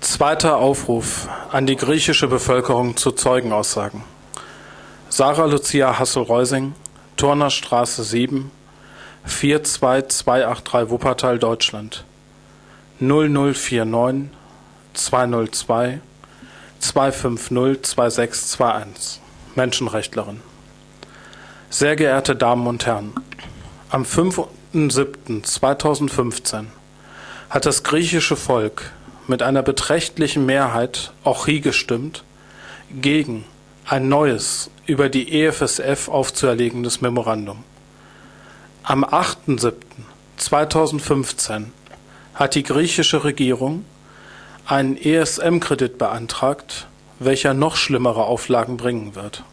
Zweiter Aufruf an die griechische Bevölkerung zu Zeugenaussagen. Sarah Lucia Hassel-Reusing, Turnerstraße 7, 42283 Wuppertal, Deutschland. 0049 202 250 2621. Menschenrechtlerin. Sehr geehrte Damen und Herren, am 5.7.2015 hat das griechische Volk mit einer beträchtlichen Mehrheit Orchi gestimmt gegen ein neues, über die EFSF aufzuerlegendes Memorandum. Am 8.7.2015 hat die griechische Regierung einen ESM-Kredit beantragt, welcher noch schlimmere Auflagen bringen wird.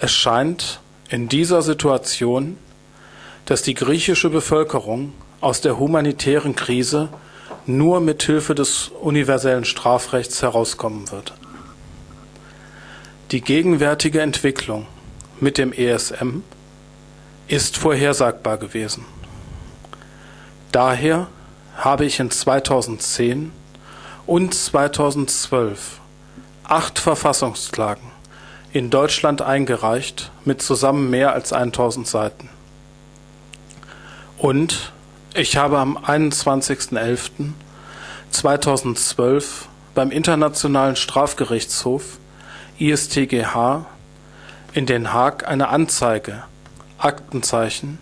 Es scheint in dieser Situation, dass die griechische Bevölkerung aus der humanitären Krise nur mit Hilfe des universellen Strafrechts herauskommen wird. Die gegenwärtige Entwicklung mit dem ESM ist vorhersagbar gewesen. Daher habe ich in 2010 und 2012 acht Verfassungsklagen in Deutschland eingereicht mit zusammen mehr als 1000 Seiten. Und ich habe am 21.11.2012 beim Internationalen Strafgerichtshof ISTGH in Den Haag eine Anzeige Aktenzeichen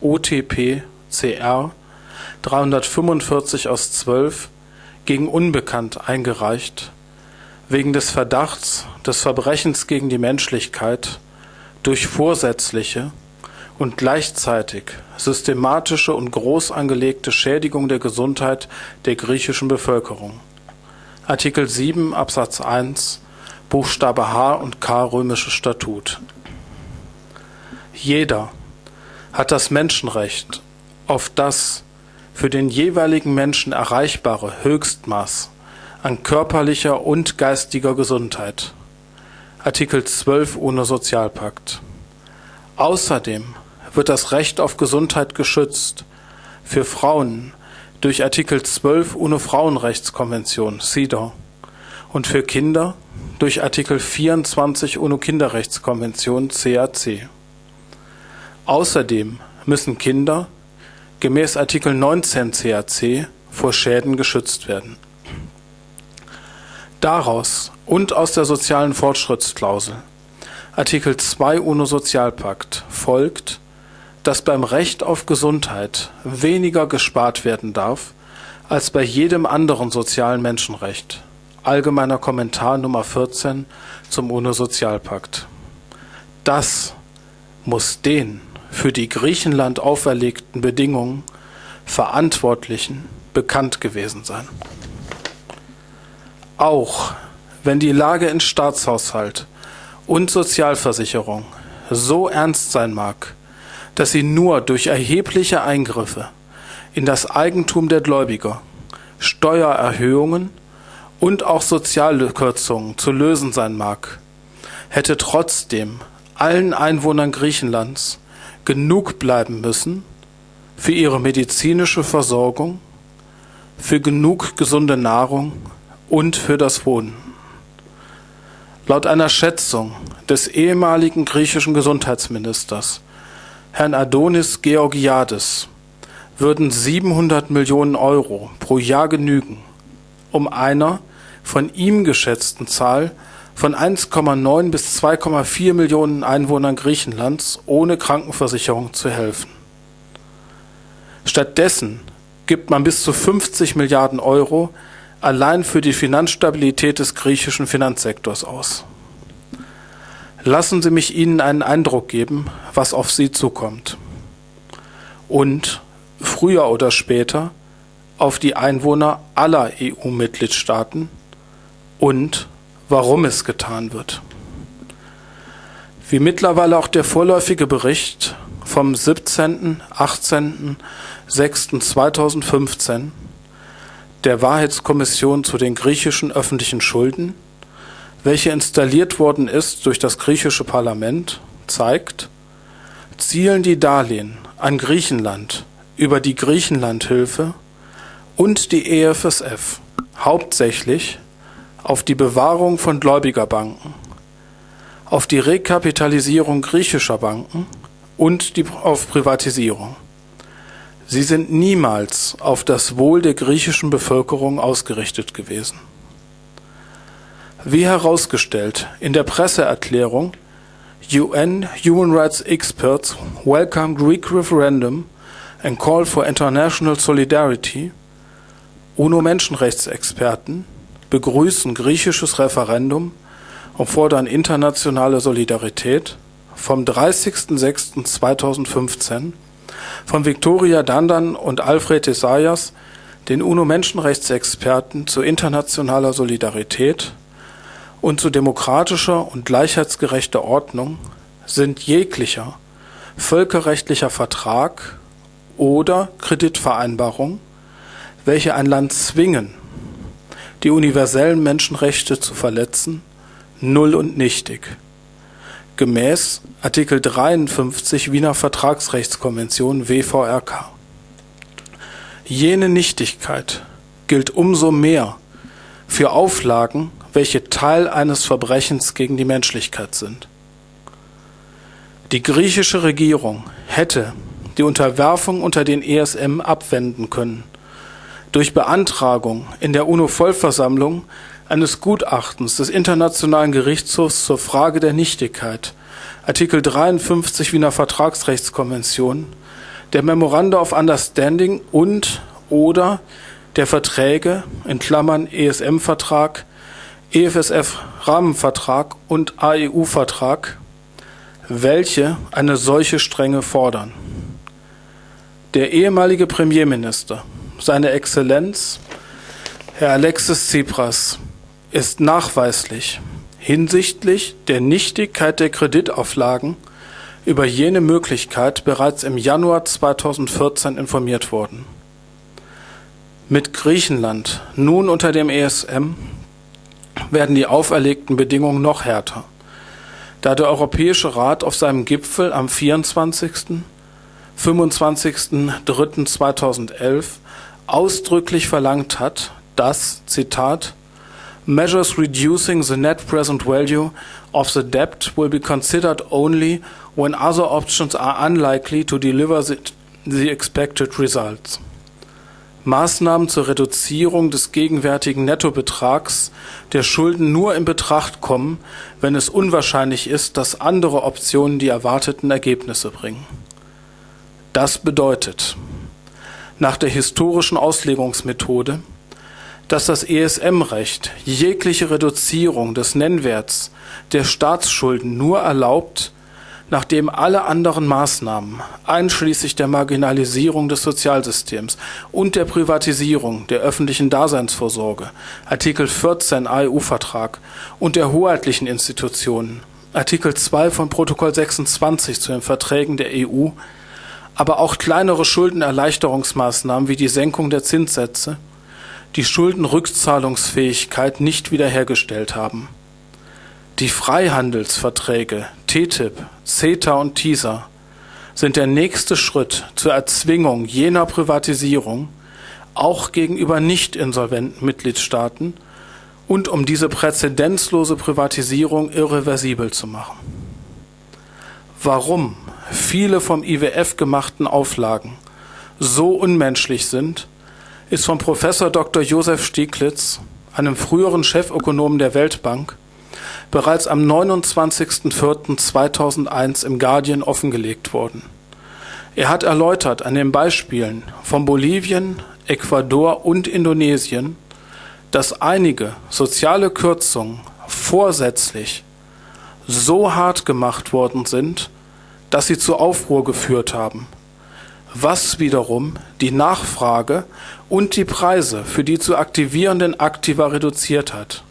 OTP CR 345 aus 12 gegen Unbekannt eingereicht, wegen des Verdachts des Verbrechens gegen die Menschlichkeit durch vorsätzliche und gleichzeitig systematische und groß angelegte Schädigung der Gesundheit der griechischen Bevölkerung. Artikel 7 Absatz 1 Buchstabe H und K römische Statut. Jeder hat das Menschenrecht auf das für den jeweiligen Menschen erreichbare Höchstmaß an körperlicher und geistiger Gesundheit. Artikel 12 UNO-Sozialpakt. Außerdem wird das Recht auf Gesundheit geschützt für Frauen durch Artikel 12 UNO-Frauenrechtskonvention CEDAW und für Kinder durch Artikel 24 UNO-Kinderrechtskonvention CAC. Außerdem müssen Kinder gemäß Artikel 19 CAC vor Schäden geschützt werden. Daraus und aus der sozialen Fortschrittsklausel Artikel 2 UNO-Sozialpakt folgt, dass beim Recht auf Gesundheit weniger gespart werden darf als bei jedem anderen sozialen Menschenrecht. Allgemeiner Kommentar Nummer 14 zum UNO-Sozialpakt. Das muss den für die Griechenland auferlegten Bedingungen Verantwortlichen bekannt gewesen sein. Auch wenn die Lage in Staatshaushalt und Sozialversicherung so ernst sein mag, dass sie nur durch erhebliche Eingriffe in das Eigentum der Gläubiger, Steuererhöhungen und auch Sozialkürzungen zu lösen sein mag, hätte trotzdem allen Einwohnern Griechenlands genug bleiben müssen für ihre medizinische Versorgung, für genug gesunde Nahrung und für das Wohnen. Laut einer Schätzung des ehemaligen griechischen Gesundheitsministers Herrn Adonis Georgiades würden 700 Millionen Euro pro Jahr genügen, um einer von ihm geschätzten Zahl von 1,9 bis 2,4 Millionen Einwohnern Griechenlands ohne Krankenversicherung zu helfen. Stattdessen gibt man bis zu 50 Milliarden Euro allein für die Finanzstabilität des griechischen Finanzsektors aus. Lassen Sie mich Ihnen einen Eindruck geben, was auf Sie zukommt. Und früher oder später auf die Einwohner aller EU-Mitgliedstaaten und warum es getan wird. Wie mittlerweile auch der vorläufige Bericht vom 17., 18., 6. 2015 der Wahrheitskommission zu den griechischen öffentlichen Schulden welche installiert worden ist durch das griechische Parlament, zeigt, zielen die Darlehen an Griechenland über die Griechenlandhilfe und die EFSF hauptsächlich auf die Bewahrung von Gläubigerbanken, auf die Rekapitalisierung griechischer Banken und die, auf Privatisierung. Sie sind niemals auf das Wohl der griechischen Bevölkerung ausgerichtet gewesen. Wie herausgestellt in der Presseerklärung UN Human Rights Experts welcome Greek referendum and call for international solidarity, UNO-Menschenrechtsexperten begrüßen griechisches Referendum und fordern internationale Solidarität vom 30.06.2015 von Victoria Dandan und Alfred Isaias, den UNO-Menschenrechtsexperten zu internationaler Solidarität und zu demokratischer und gleichheitsgerechter Ordnung sind jeglicher völkerrechtlicher Vertrag oder Kreditvereinbarung, welche ein Land zwingen, die universellen Menschenrechte zu verletzen, null und nichtig. Gemäß Artikel 53 Wiener Vertragsrechtskonvention WVRK. Jene Nichtigkeit gilt umso mehr für Auflagen, welche Teil eines Verbrechens gegen die Menschlichkeit sind. Die griechische Regierung hätte die Unterwerfung unter den ESM abwenden können durch Beantragung in der UNO-Vollversammlung eines Gutachtens des Internationalen Gerichtshofs zur Frage der Nichtigkeit, Artikel 53 Wiener Vertragsrechtskonvention, der Memoranda of Understanding und oder der Verträge in Klammern ESM-Vertrag, EFSF-Rahmenvertrag und AEU-Vertrag, welche eine solche Strenge fordern. Der ehemalige Premierminister, seine Exzellenz, Herr Alexis Tsipras, ist nachweislich hinsichtlich der Nichtigkeit der Kreditauflagen über jene Möglichkeit bereits im Januar 2014 informiert worden. Mit Griechenland nun unter dem ESM werden die auferlegten Bedingungen noch härter, da der Europäische Rat auf seinem Gipfel am 24. 25.03.2011 ausdrücklich verlangt hat, dass, Zitat, measures reducing the net present value of the debt will be considered only when other options are unlikely to deliver the, the expected results. Maßnahmen zur Reduzierung des gegenwärtigen Nettobetrags der Schulden nur in Betracht kommen, wenn es unwahrscheinlich ist, dass andere Optionen die erwarteten Ergebnisse bringen. Das bedeutet, nach der historischen Auslegungsmethode, dass das ESM-Recht jegliche Reduzierung des Nennwerts der Staatsschulden nur erlaubt, nachdem alle anderen Maßnahmen, einschließlich der Marginalisierung des Sozialsystems und der Privatisierung der öffentlichen Daseinsvorsorge, Artikel 14 AEU-Vertrag und der hoheitlichen Institutionen, Artikel 2 von Protokoll 26 zu den Verträgen der EU, aber auch kleinere Schuldenerleichterungsmaßnahmen wie die Senkung der Zinssätze, die Schuldenrückzahlungsfähigkeit nicht wiederhergestellt haben. Die Freihandelsverträge TTIP, CETA und TISA sind der nächste Schritt zur Erzwingung jener Privatisierung, auch gegenüber nicht insolventen Mitgliedstaaten, und um diese präzedenzlose Privatisierung irreversibel zu machen. Warum viele vom IWF gemachten Auflagen so unmenschlich sind, ist von Professor Dr. Josef Stieglitz, einem früheren Chefökonomen der Weltbank, bereits am 29.04.2001 im Guardian offengelegt worden. Er hat erläutert an den Beispielen von Bolivien, Ecuador und Indonesien, dass einige soziale Kürzungen vorsätzlich so hart gemacht worden sind, dass sie zu Aufruhr geführt haben – was wiederum die Nachfrage und die Preise für die zu aktivierenden Aktiva reduziert hat.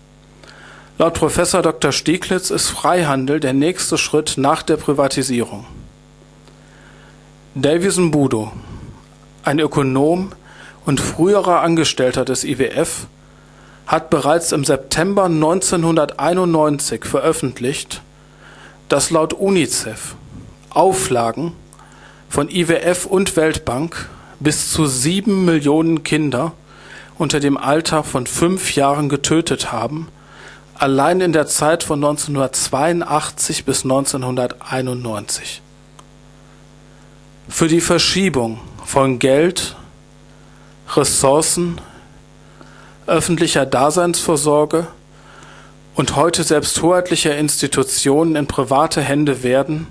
Laut Professor Dr. Stieglitz ist Freihandel der nächste Schritt nach der Privatisierung. Davison Budo, ein Ökonom und früherer Angestellter des IWF, hat bereits im September 1991 veröffentlicht, dass laut UNICEF Auflagen von IWF und Weltbank bis zu sieben Millionen Kinder unter dem Alter von fünf Jahren getötet haben, allein in der Zeit von 1982 bis 1991. Für die Verschiebung von Geld, Ressourcen, öffentlicher Daseinsvorsorge und heute selbst hoheitlicher Institutionen in private Hände werden,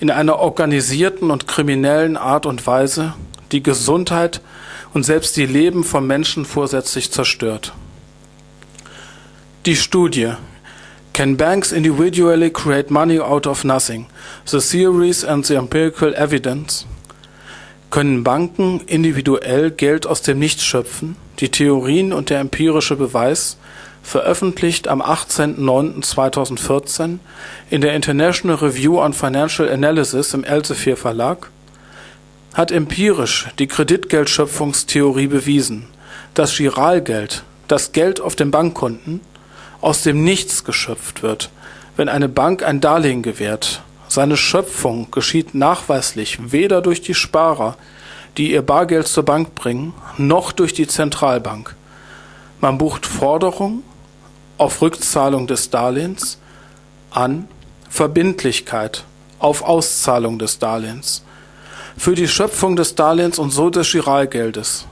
in einer organisierten und kriminellen Art und Weise die Gesundheit und selbst die Leben von Menschen vorsätzlich zerstört. Die Studie Can Banks Individually Create Money Out of Nothing? The Theories and the Empirical Evidence Können Banken individuell Geld aus dem Nichts schöpfen? Die Theorien und der empirische Beweis, veröffentlicht am 18.09.2014 in der International Review on Financial Analysis im Elsevier Verlag, hat empirisch die Kreditgeldschöpfungstheorie bewiesen, dass Giralgeld, das Geld auf den Bankkonten, aus dem Nichts geschöpft wird, wenn eine Bank ein Darlehen gewährt. Seine Schöpfung geschieht nachweislich weder durch die Sparer, die ihr Bargeld zur Bank bringen, noch durch die Zentralbank. Man bucht Forderung auf Rückzahlung des Darlehens an Verbindlichkeit auf Auszahlung des Darlehens für die Schöpfung des Darlehens und so des Giralgeldes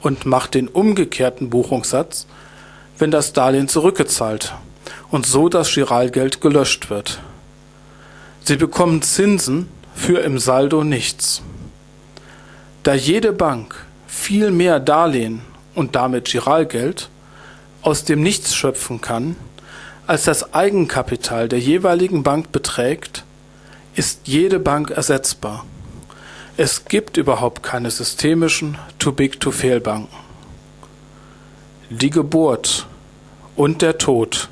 und macht den umgekehrten Buchungssatz, wenn das Darlehen zurückgezahlt und so das Giralgeld gelöscht wird. Sie bekommen Zinsen für im Saldo nichts. Da jede Bank viel mehr Darlehen und damit Giralgeld aus dem Nichts schöpfen kann, als das Eigenkapital der jeweiligen Bank beträgt, ist jede Bank ersetzbar. Es gibt überhaupt keine systemischen Too-Big-to-Fail-Banken. Die Geburt und der Tod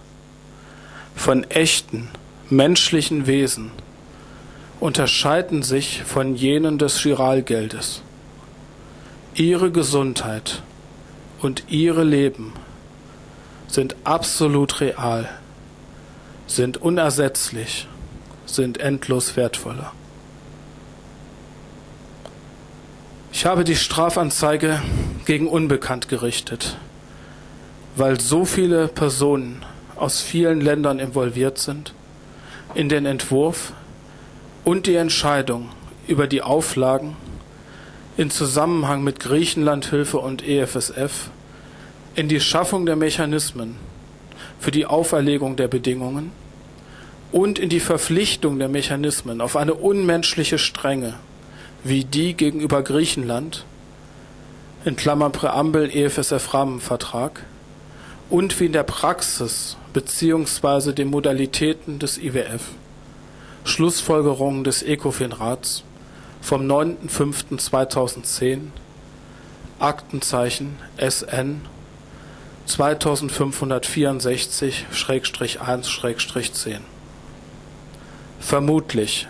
von echten menschlichen Wesen unterscheiden sich von jenen des Giralgeldes. Ihre Gesundheit und ihre Leben sind absolut real, sind unersetzlich, sind endlos wertvoller. Ich habe die Strafanzeige gegen Unbekannt gerichtet, weil so viele Personen aus vielen Ländern involviert sind in den Entwurf und die Entscheidung über die Auflagen in Zusammenhang mit Griechenlandhilfe und EFSF in die Schaffung der Mechanismen für die Auferlegung der Bedingungen und in die Verpflichtung der Mechanismen auf eine unmenschliche Strenge wie die gegenüber Griechenland in Klammern Präambel EFSF-Rahmenvertrag und wie in der Praxis beziehungsweise den Modalitäten des IWF Schlussfolgerungen des ECOFIN-Rats vom 9.05.2010 Aktenzeichen SN 2564-1-10 Vermutlich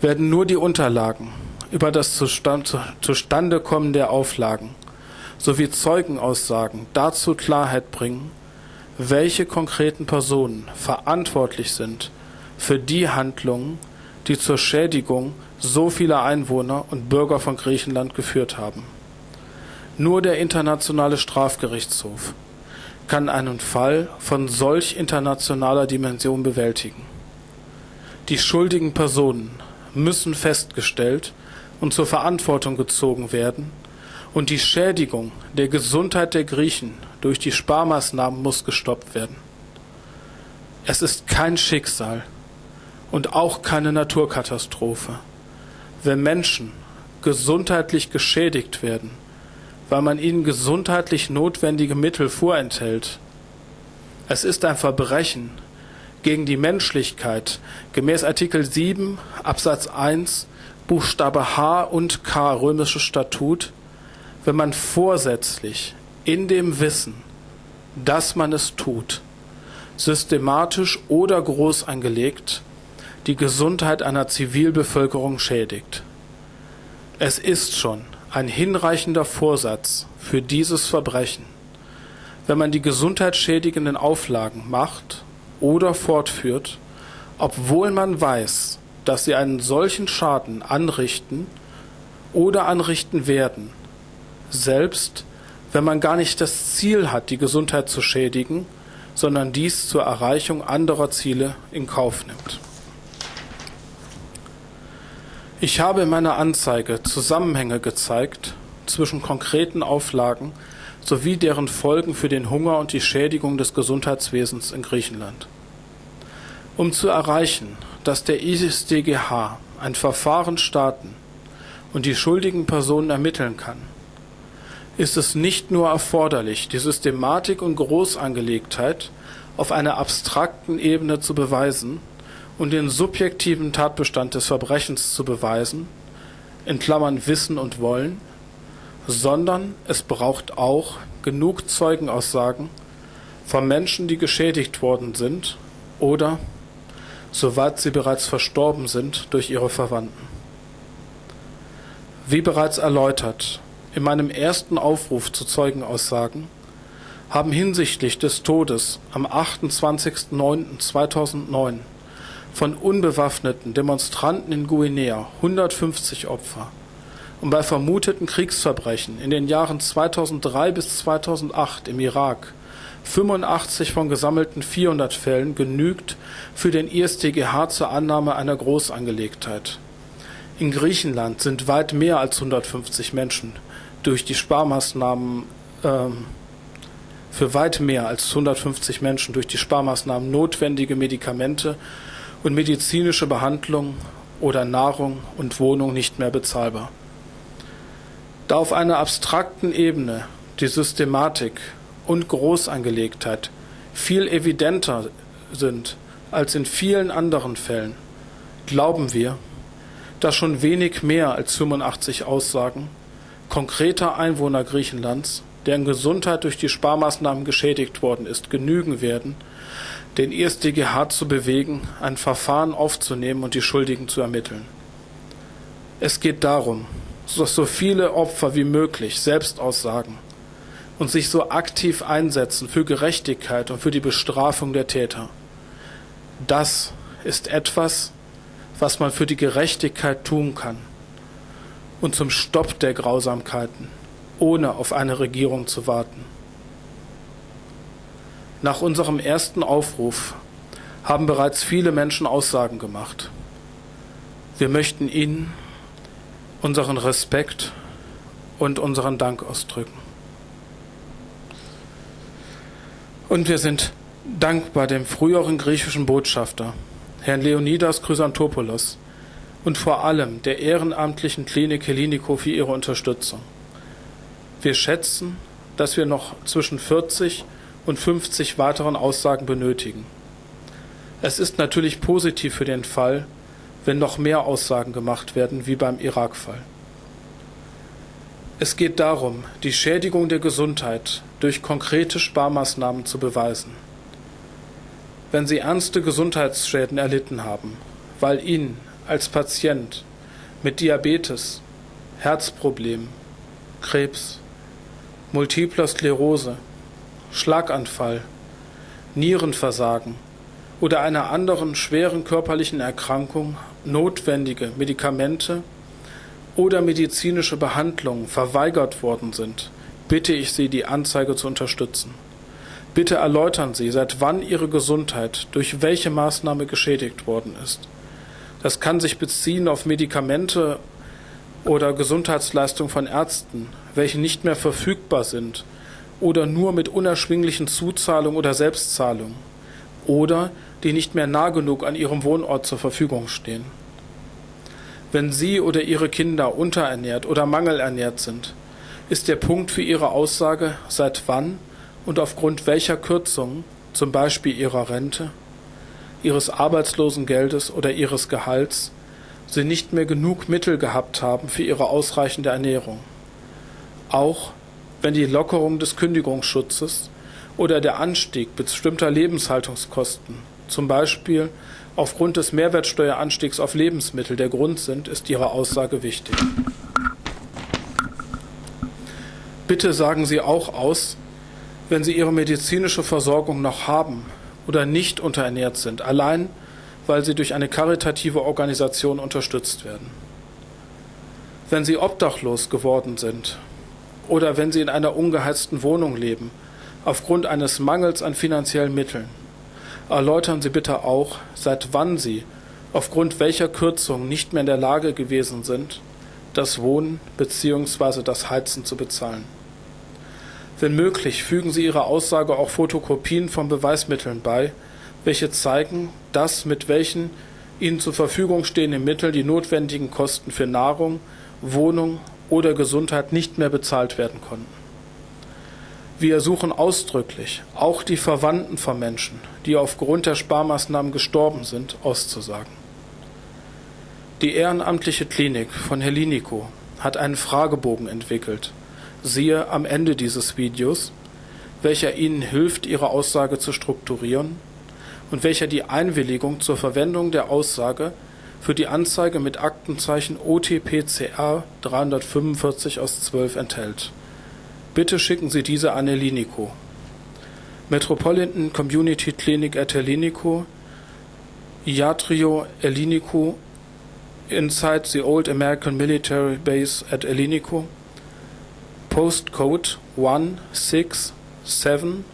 werden nur die Unterlagen über das Zustand, Zustandekommen der Auflagen sowie Zeugenaussagen dazu Klarheit bringen, welche konkreten Personen verantwortlich sind für die Handlungen, die zur Schädigung so vieler Einwohner und Bürger von Griechenland geführt haben. Nur der Internationale Strafgerichtshof kann einen Fall von solch internationaler Dimension bewältigen. Die schuldigen Personen müssen festgestellt und zur Verantwortung gezogen werden, und die Schädigung der Gesundheit der Griechen durch die Sparmaßnahmen muss gestoppt werden. Es ist kein Schicksal und auch keine Naturkatastrophe, wenn Menschen gesundheitlich geschädigt werden, weil man ihnen gesundheitlich notwendige Mittel vorenthält. Es ist ein Verbrechen gegen die Menschlichkeit gemäß Artikel 7 Absatz 1 Buchstabe H und K römische Statut, wenn man vorsätzlich in dem Wissen, dass man es tut, systematisch oder groß angelegt die Gesundheit einer Zivilbevölkerung schädigt. Es ist schon ein hinreichender Vorsatz für dieses Verbrechen, wenn man die gesundheitsschädigenden Auflagen macht oder fortführt, obwohl man weiß, dass sie einen solchen Schaden anrichten oder anrichten werden, selbst wenn man gar nicht das Ziel hat, die Gesundheit zu schädigen, sondern dies zur Erreichung anderer Ziele in Kauf nimmt. Ich habe in meiner Anzeige Zusammenhänge gezeigt zwischen konkreten Auflagen sowie deren Folgen für den Hunger und die Schädigung des Gesundheitswesens in Griechenland. Um zu erreichen, dass der ISDGH ein Verfahren starten und die schuldigen Personen ermitteln kann, ist es nicht nur erforderlich, die Systematik und Großangelegtheit auf einer abstrakten Ebene zu beweisen und den subjektiven Tatbestand des Verbrechens zu beweisen, in Klammern Wissen und Wollen, sondern es braucht auch genug Zeugenaussagen von Menschen, die geschädigt worden sind oder, soweit sie bereits verstorben sind, durch ihre Verwandten. Wie bereits erläutert, in meinem ersten Aufruf zu Zeugenaussagen haben hinsichtlich des Todes am 28.09.2009 von unbewaffneten Demonstranten in Guinea 150 Opfer und bei vermuteten Kriegsverbrechen in den Jahren 2003 bis 2008 im Irak 85 von gesammelten 400 Fällen genügt für den ISTGH zur Annahme einer Großangelegtheit. In Griechenland sind weit mehr als 150 Menschen durch die Sparmaßnahmen ähm, für weit mehr als 150 Menschen durch die Sparmaßnahmen notwendige Medikamente und medizinische Behandlung oder Nahrung und Wohnung nicht mehr bezahlbar. Da auf einer abstrakten Ebene die Systematik und Großangelegtheit viel evidenter sind als in vielen anderen Fällen, glauben wir, dass schon wenig mehr als 85 Aussagen konkreter Einwohner Griechenlands, deren Gesundheit durch die Sparmaßnahmen geschädigt worden ist, genügen werden, den ISDGH zu bewegen, ein Verfahren aufzunehmen und die Schuldigen zu ermitteln. Es geht darum, dass so viele Opfer wie möglich selbst aussagen und sich so aktiv einsetzen für Gerechtigkeit und für die Bestrafung der Täter. Das ist etwas, was man für die Gerechtigkeit tun kann und zum Stopp der Grausamkeiten, ohne auf eine Regierung zu warten. Nach unserem ersten Aufruf haben bereits viele Menschen Aussagen gemacht. Wir möchten Ihnen unseren Respekt und unseren Dank ausdrücken. Und wir sind dankbar dem früheren griechischen Botschafter, Herrn Leonidas Chrysantopoulos, und vor allem der ehrenamtlichen Klinik Helliniko für ihre Unterstützung. Wir schätzen, dass wir noch zwischen 40 und 50 weiteren Aussagen benötigen. Es ist natürlich positiv für den Fall, wenn noch mehr Aussagen gemacht werden, wie beim Irak-Fall. Es geht darum, die Schädigung der Gesundheit durch konkrete Sparmaßnahmen zu beweisen. Wenn Sie ernste Gesundheitsschäden erlitten haben, weil Ihnen als Patient mit Diabetes, Herzproblemen, Krebs, multipler Sklerose, Schlaganfall, Nierenversagen oder einer anderen schweren körperlichen Erkrankung notwendige Medikamente oder medizinische Behandlungen verweigert worden sind, bitte ich Sie, die Anzeige zu unterstützen. Bitte erläutern Sie, seit wann Ihre Gesundheit durch welche Maßnahme geschädigt worden ist. Das kann sich beziehen auf Medikamente oder Gesundheitsleistungen von Ärzten, welche nicht mehr verfügbar sind oder nur mit unerschwinglichen Zuzahlungen oder Selbstzahlungen oder die nicht mehr nah genug an ihrem Wohnort zur Verfügung stehen. Wenn Sie oder Ihre Kinder unterernährt oder mangelernährt sind, ist der Punkt für Ihre Aussage, seit wann und aufgrund welcher Kürzungen, zum Beispiel Ihrer Rente, Ihres Arbeitslosengeldes oder Ihres Gehalts, Sie nicht mehr genug Mittel gehabt haben für Ihre ausreichende Ernährung. Auch wenn die Lockerung des Kündigungsschutzes oder der Anstieg bestimmter Lebenshaltungskosten, zum Beispiel aufgrund des Mehrwertsteueranstiegs auf Lebensmittel der Grund sind, ist Ihre Aussage wichtig. Bitte sagen Sie auch aus, wenn Sie Ihre medizinische Versorgung noch haben oder nicht unterernährt sind, allein weil Sie durch eine karitative Organisation unterstützt werden. Wenn Sie obdachlos geworden sind oder wenn Sie in einer ungeheizten Wohnung leben, aufgrund eines Mangels an finanziellen Mitteln. Erläutern Sie bitte auch, seit wann Sie aufgrund welcher Kürzungen nicht mehr in der Lage gewesen sind, das Wohnen bzw. das Heizen zu bezahlen. Wenn möglich, fügen Sie Ihrer Aussage auch Fotokopien von Beweismitteln bei, welche zeigen, dass mit welchen Ihnen zur Verfügung stehenden Mitteln die notwendigen Kosten für Nahrung, Wohnung oder Gesundheit nicht mehr bezahlt werden konnten. Wir ersuchen ausdrücklich, auch die Verwandten von Menschen, die aufgrund der Sparmaßnahmen gestorben sind, auszusagen. Die ehrenamtliche Klinik von Helinico hat einen Fragebogen entwickelt, siehe am Ende dieses Videos, welcher Ihnen hilft, Ihre Aussage zu strukturieren und welcher die Einwilligung zur Verwendung der Aussage für die Anzeige mit Aktenzeichen OTPCR 345 aus 12 enthält. Bitte schicken Sie diese an Elinico. Metropolitan Community Clinic at Elinico, Iatrio Elinico, inside the old American military base at Elinico, postcode 16777,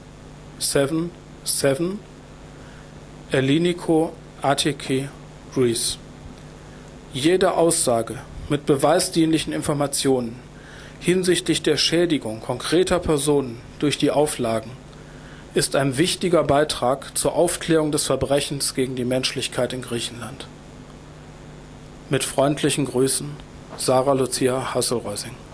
Elinico, ATK, Greece. Jede Aussage mit beweisdienlichen Informationen hinsichtlich der Schädigung konkreter Personen durch die Auflagen ist ein wichtiger Beitrag zur Aufklärung des Verbrechens gegen die Menschlichkeit in Griechenland. Mit freundlichen Grüßen, Sarah Lucia Hasselreusing.